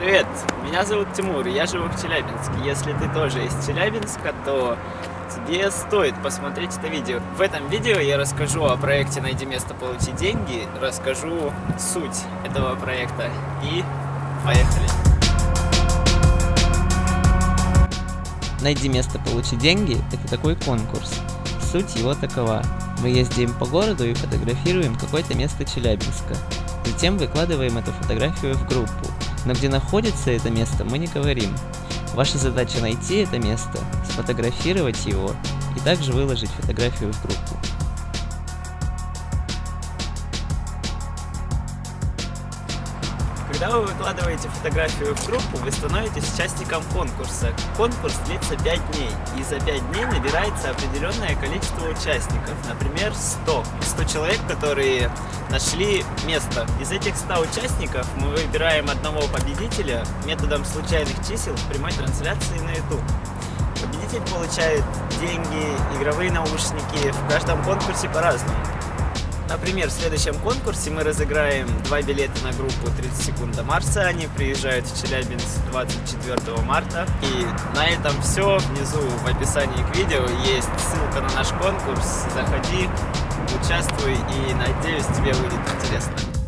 Привет, меня зовут Тимур, я живу в Челябинске. Если ты тоже из Челябинска, то тебе стоит посмотреть это видео. В этом видео я расскажу о проекте «Найди место, получи деньги», расскажу суть этого проекта и поехали! «Найди место, получи деньги» — это такой конкурс. Суть его такова. Мы ездим по городу и фотографируем какое-то место Челябинска. Затем выкладываем эту фотографию в группу но где находится это место мы не говорим. Ваша задача найти это место, сфотографировать его и также выложить фотографию в группу. Когда вы выкладываете фотографию в группу, вы становитесь участником конкурса. Конкурс длится 5 дней, и за 5 дней набирается определенное количество участников, например 100. 100 человек, которые нашли место. Из этих 100 участников мы выбираем одного победителя методом случайных чисел в прямой трансляции на YouTube. Победитель получает деньги, игровые наушники, в каждом конкурсе по-разному. Например, в следующем конкурсе мы разыграем два билета на группу 30 секунд до Марса. Они приезжают в Челябинск 24 марта. И на этом все. Внизу в описании к видео есть ссылка на наш конкурс. Заходи, участвуй и надеюсь тебе будет интересно.